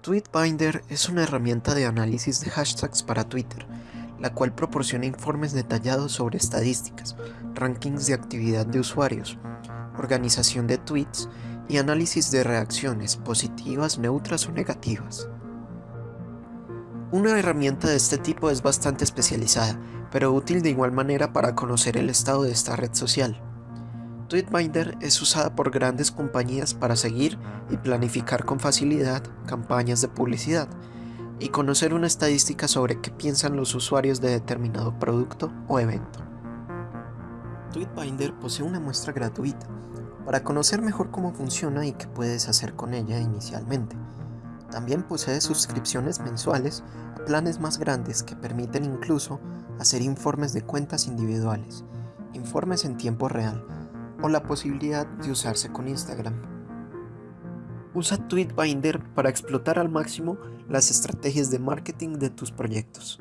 Tweetbinder es una herramienta de análisis de hashtags para Twitter, la cual proporciona informes detallados sobre estadísticas, rankings de actividad de usuarios, organización de tweets y análisis de reacciones positivas, neutras o negativas. Una herramienta de este tipo es bastante especializada, pero útil de igual manera para conocer el estado de esta red social. Tweetbinder es usada por grandes compañías para seguir y planificar con facilidad campañas de publicidad y conocer una estadística sobre qué piensan los usuarios de determinado producto o evento. Tweetbinder posee una muestra gratuita para conocer mejor cómo funciona y qué puedes hacer con ella inicialmente. También posee suscripciones mensuales a planes más grandes que permiten incluso hacer informes de cuentas individuales, informes en tiempo real o la posibilidad de usarse con Instagram. Usa Tweetbinder para explotar al máximo las estrategias de marketing de tus proyectos.